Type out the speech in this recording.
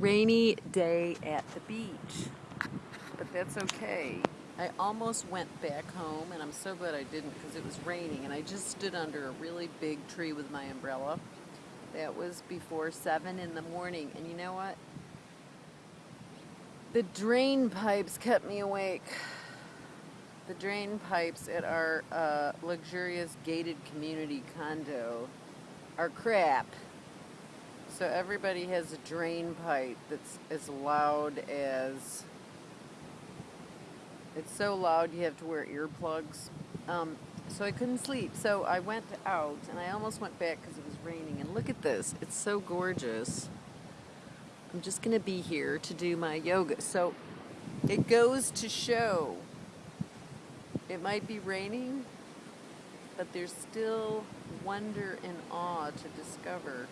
rainy day at the beach, but that's okay. I almost went back home, and I'm so glad I didn't because it was raining, and I just stood under a really big tree with my umbrella. That was before 7 in the morning, and you know what? The drain pipes kept me awake. The drain pipes at our uh, luxurious gated community condo are crap. So everybody has a drain pipe that's as loud as it's so loud you have to wear earplugs. Um, so I couldn't sleep. So I went out and I almost went back because it was raining. And look at this. It's so gorgeous. I'm just going to be here to do my yoga. So it goes to show it might be raining, but there's still wonder and awe to discover.